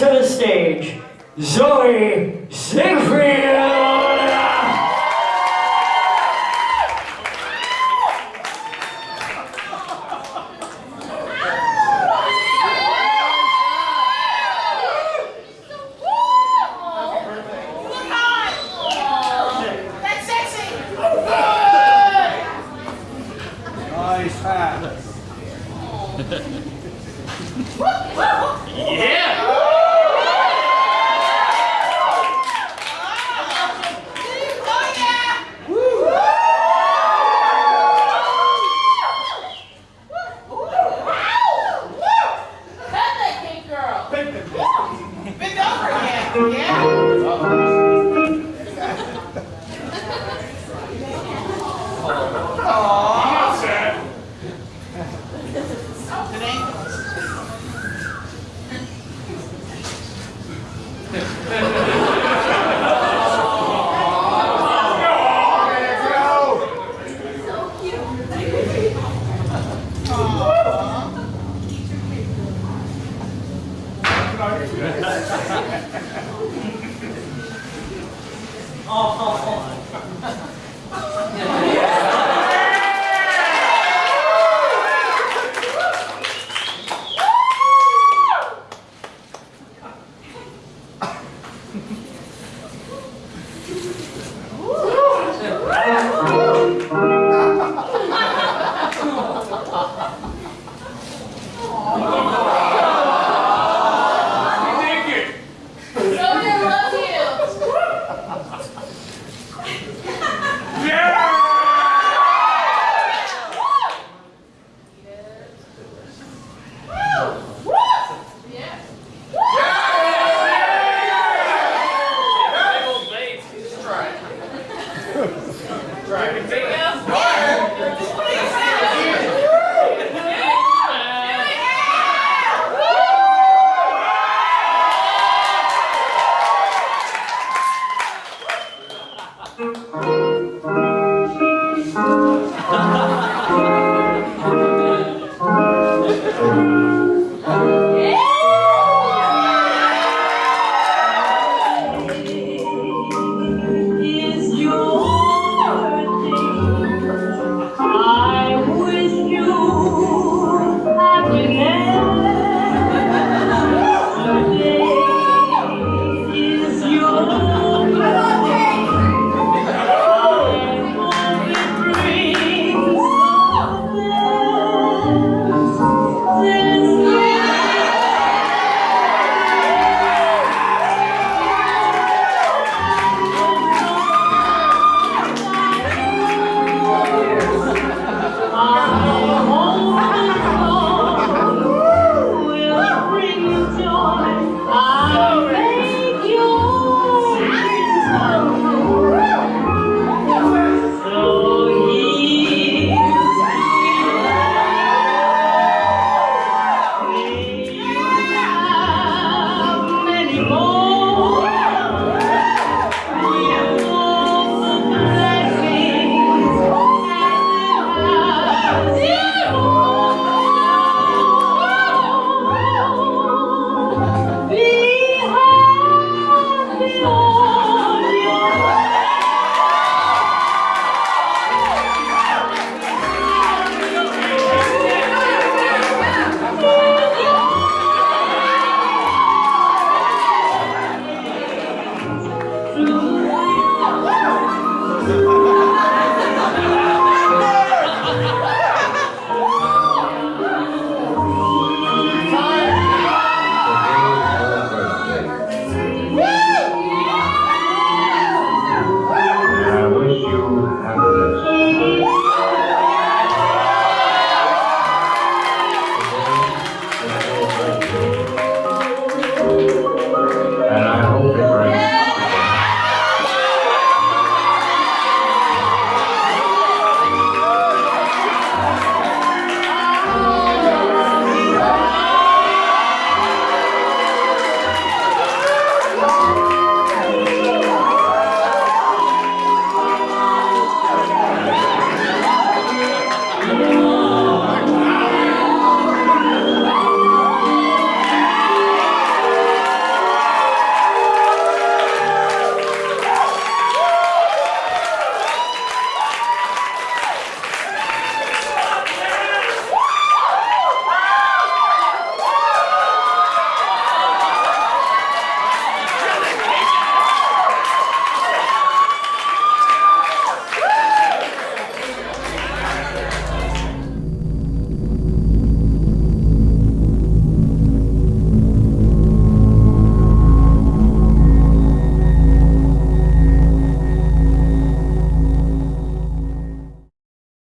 welcome back to the stage, Zoe Siegfried. That's Right.